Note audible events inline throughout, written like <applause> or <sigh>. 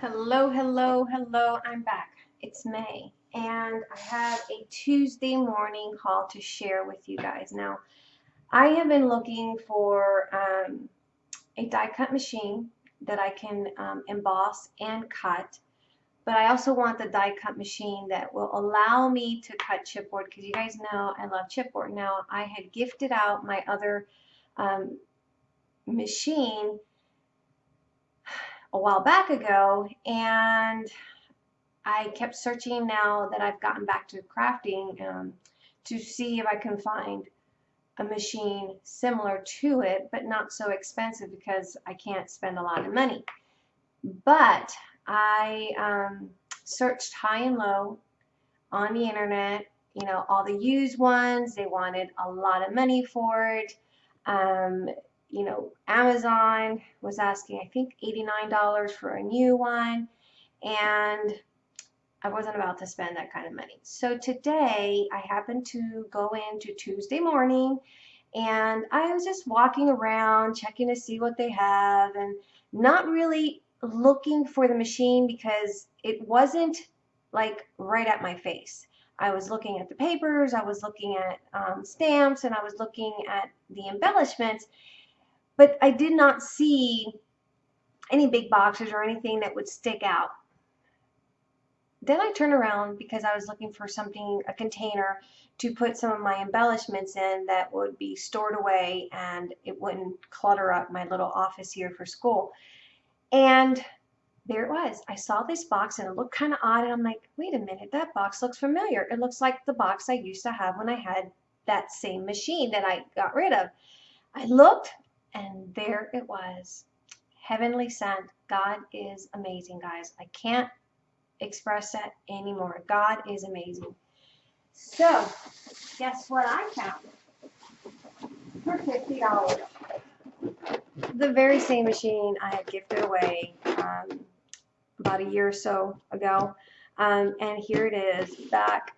Hello, hello, hello. I'm back. It's May, and I have a Tuesday morning haul to share with you guys. Now, I have been looking for um, a die cut machine that I can um, emboss and cut, but I also want the die cut machine that will allow me to cut chipboard because you guys know I love chipboard. Now, I had gifted out my other um, machine a while back ago and I kept searching now that I've gotten back to crafting um, to see if I can find a machine similar to it but not so expensive because I can't spend a lot of money. But I um, searched high and low on the internet, you know, all the used ones, they wanted a lot of money for it. Um, you know, Amazon was asking, I think, $89 for a new one. And I wasn't about to spend that kind of money. So today I happened to go into Tuesday morning and I was just walking around checking to see what they have and not really looking for the machine because it wasn't like right at my face. I was looking at the papers, I was looking at um, stamps, and I was looking at the embellishments, but I did not see any big boxes or anything that would stick out. Then I turned around because I was looking for something, a container to put some of my embellishments in that would be stored away and it wouldn't clutter up my little office here for school. And there it was. I saw this box and it looked kind of odd and I'm like, wait a minute, that box looks familiar. It looks like the box I used to have when I had that same machine that I got rid of. I looked and there it was. Heavenly sent. God is amazing, guys. I can't express that anymore. God is amazing. So, guess what I found? For $50. The very same machine I had gifted away um, about a year or so ago. Um, and here it is back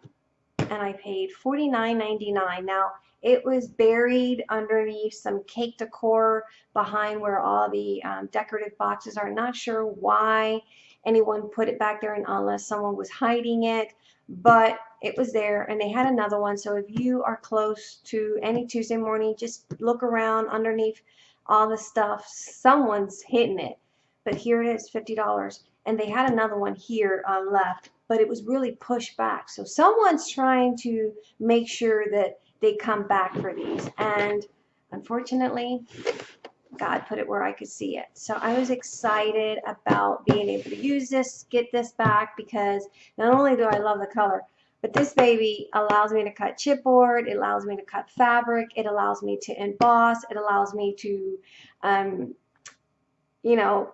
and I paid $49.99. Now, it was buried underneath some cake decor behind where all the um, decorative boxes are. Not sure why anyone put it back there and unless someone was hiding it, but it was there and they had another one. So if you are close to any Tuesday morning, just look around underneath all the stuff. Someone's hitting it. But here it is, $50. And they had another one here uh, left, but it was really pushed back. So someone's trying to make sure that they come back for these. And unfortunately, God put it where I could see it. So I was excited about being able to use this, get this back, because not only do I love the color, but this baby allows me to cut chipboard, it allows me to cut fabric, it allows me to emboss, it allows me to, um, you know,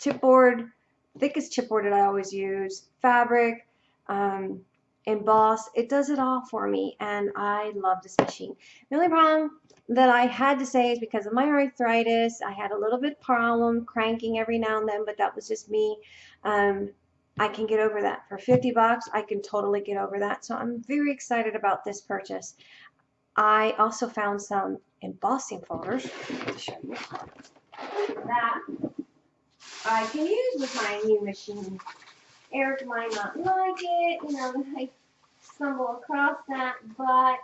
chipboard, thickest chipboard that I always use, fabric, um, emboss. It does it all for me and I love this machine. The only problem that I had to say is because of my arthritis, I had a little bit problem cranking every now and then, but that was just me. Um, I can get over that. For 50 bucks, I can totally get over that. So I'm very excited about this purchase. I also found some embossing folders to show you that I can use with my new machine. Eric might not like it, you know, <laughs> I stumble across that, but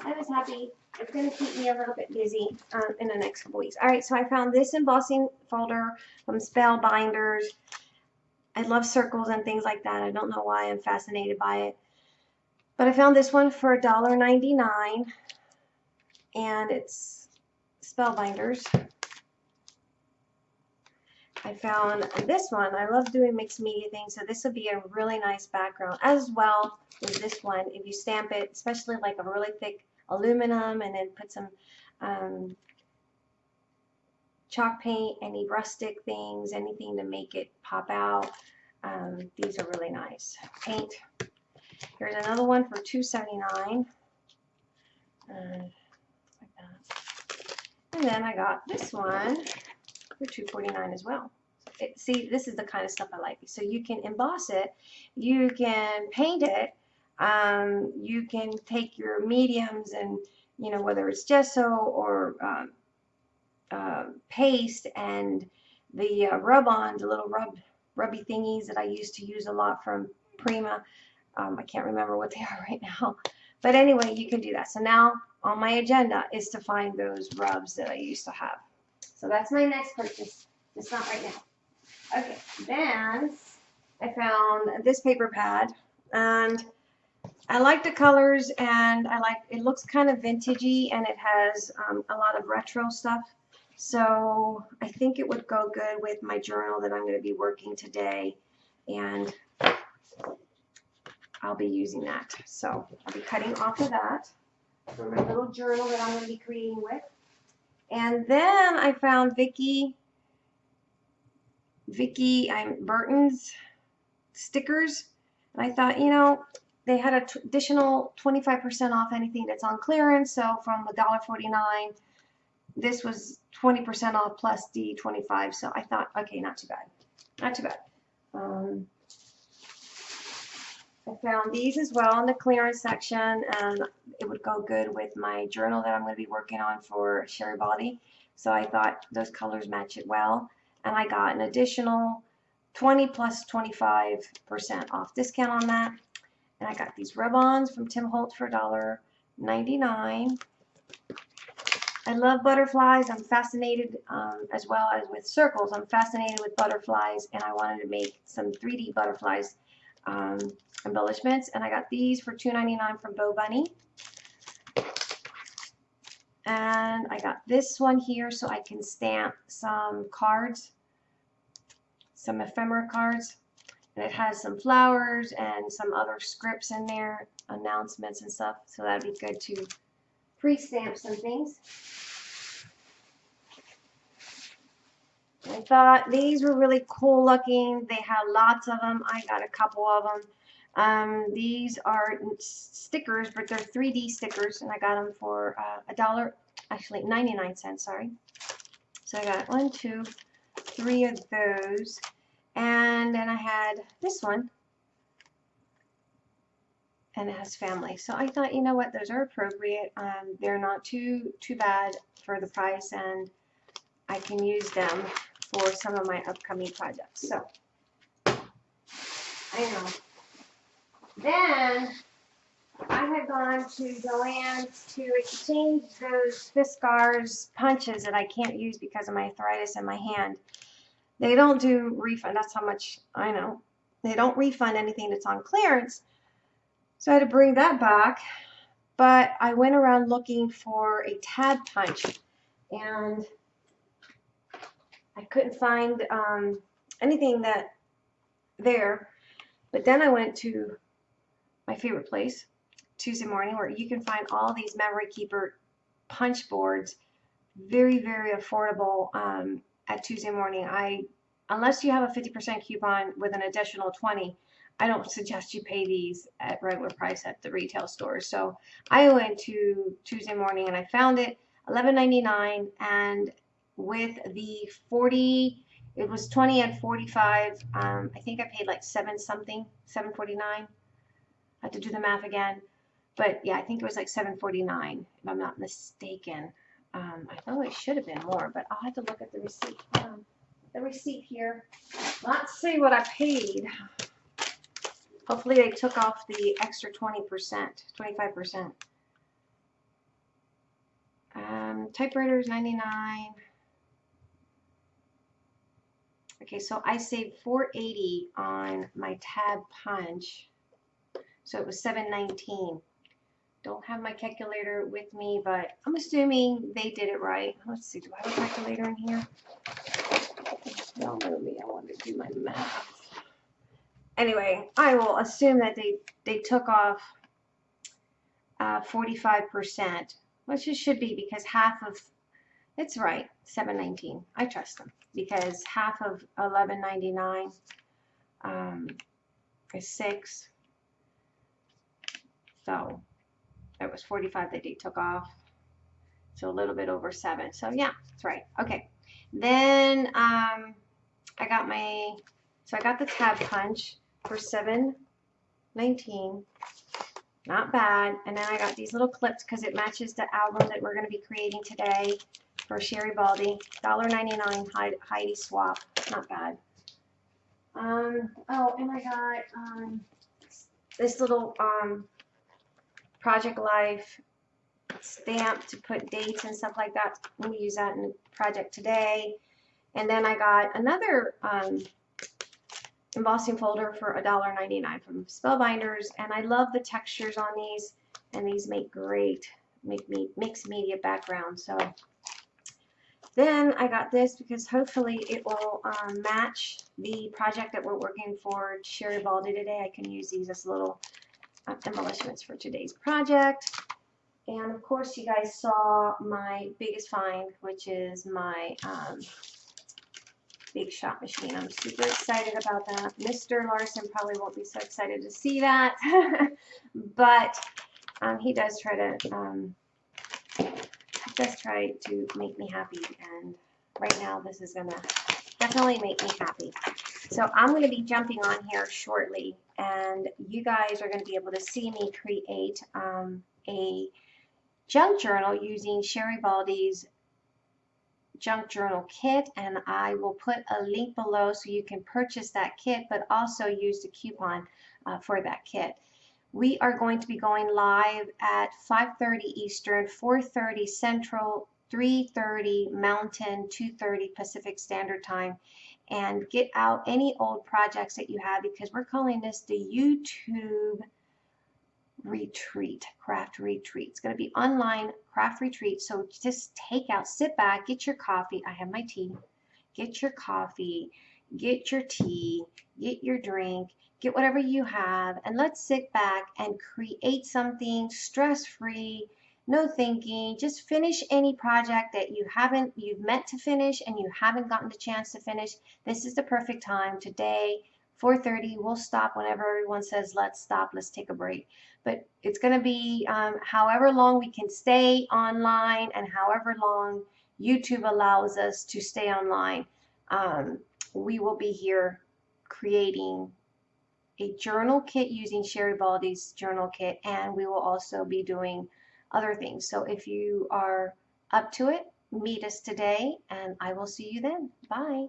I was happy. It's going to keep me a little bit busy um, in the next couple weeks. All right, so I found this embossing folder from Spellbinders. I love circles and things like that. I don't know why I'm fascinated by it. But I found this one for $1.99 and it's Spellbinders. I found this one. I love doing mixed media things, so this would be a really nice background, as well as this one. If you stamp it, especially like a really thick aluminum, and then put some um, chalk paint, any rustic things, anything to make it pop out. Um, these are really nice. Paint. Here's another one for $2.79. Uh, like. And then I got this one for $2.49 as well. It, see, this is the kind of stuff I like. So you can emboss it, you can paint it, um, you can take your mediums and, you know, whether it's gesso or um, uh, paste and the uh, rub-on, the little rub rubby thingies that I used to use a lot from Prima. Um, I can't remember what they <laughs> are right now. But anyway, you can do that. So now on my agenda is to find those rubs that I used to have. So that's my next purchase. It's not right now. Okay, then I found this paper pad and I like the colors and I like it looks kind of vintagey and it has um, a lot of retro stuff. So I think it would go good with my journal that I'm going to be working today and I'll be using that. So I'll be cutting off of that for my little journal that I'm going to be creating with. And then I found Vicky Vicki Boutin's stickers and I thought you know they had an additional 25% off anything that's on clearance. So from $1.49, this was 20% off plus the 25. So I thought, okay, not too bad. Not too bad. Um, I found these as well in the clearance section and it would go good with my journal that I'm going to be working on for Sherry Baldy. So I thought those colors match it well. And I got an additional 20 plus 25% off discount on that. And I got these rub-ons from Tim Holtz for $1.99. I love butterflies. I'm fascinated um, as well as with circles. I'm fascinated with butterflies and I wanted to make some 3D butterflies um, embellishments. And I got these for $2.99 from Bo Bunny. And I got this one here so I can stamp some cards, some ephemera cards. And it has some flowers and some other scripts in there, announcements and stuff. So that'd be good to pre-stamp some things. I thought these were really cool looking. They had lots of them. I got a couple of them. Um, these are stickers, but they're 3D stickers, and I got them for uh, a uh, dollar, actually 99 cents, sorry. So I got one, two, three of those. And then I had this one. And it has family. So I thought, you know what, those are appropriate. Um, they're not too too bad for the price and I can use them for some of my upcoming projects. So I know. Then I had gone to Joann's to exchange those Fiskars punches that I can't use because of my arthritis in my hand. They don't do refund. That's how much I know. They don't refund anything that's on clearance. So I had to bring that back. But I went around looking for a tab punch and I couldn't find um, anything that there. But then I went to my favorite place, Tuesday morning, where you can find all these memory keeper punch boards very, very affordable. Um, at Tuesday morning. I, unless you have a 50% coupon with an additional 20, I don't suggest you pay these at regular price at the retail stores. So I went to Tuesday morning and I found it $11.99 and with the 40 it was 20 and 45 um, I think I paid like seven something 749 I have to do the math again but yeah I think it was like 749 if I'm not mistaken um, I thought it should have been more, but I'll have to look at the receipt. Um, the receipt here. Let's see what I paid. Hopefully they took off the extra 20%, 25%. Um, typewriter is 99. Okay, so I saved 480 on my tab punch. So it was 719 don't have my calculator with me, but I'm assuming they did it right. Let's see, do I have a calculator in here? Don't know me, I want to do my math. Anyway, I will assume that they, they took off 45%, uh, which it should be because half of, it's right, 719. I trust them because half of 1199 um, is 6. So it was 45 that they took off. So a little bit over seven. So yeah, that's right. Okay. Then um, I got my, so I got the tab punch for 719. Not bad. And then I got these little clips because it matches the album that we're going to be creating today. for Sherry Baldy. $1.99 Heidi Swapp. Not bad. Um, oh, and I got um, this little um, Project Life stamp to put dates and stuff like that. We use that in project today. And then I got another um, embossing folder for $1.99 from Spellbinders. And I love the textures on these. And these make great make me mixed media background. So then I got this because hopefully it will um, match the project that we're working for Sherry Baldy today. I can use these as little embellishments for today's project. And of course you guys saw my biggest find, which is my um, Big Shot machine. I'm super excited about that. Mr. Larson probably won't be so excited to see that, <laughs> but um, he does try to um, does try to make me happy, and right now this is gonna definitely make me happy. So I'm going to be jumping on here shortly, and you guys are going to be able to see me create um, a junk journal using Sherry Baldy's junk journal kit and I will put a link below so you can purchase that kit but also use the coupon uh, for that kit. We are going to be going live at 5.30 Eastern, 4.30 Central, 3.30 Mountain, 2.30 Pacific Standard Time and get out any old projects that you have because we're calling this the YouTube retreat, craft retreat. It's going to be online craft retreat. So just take out, sit back, get your coffee. I have my tea. Get your coffee, get your tea, get your drink, get whatever you have, and let's sit back and create something stress-free, no thinking, just finish any project that you haven't, you've meant to finish and you haven't gotten the chance to finish. This is the perfect time today 4.30 we'll stop whenever everyone says let's stop let's take a break but it's going to be um, however long we can stay online and however long YouTube allows us to stay online um, we will be here creating a journal kit using Sherry Baldy's journal kit and we will also be doing other things. So if you are up to it meet us today and I will see you then. Bye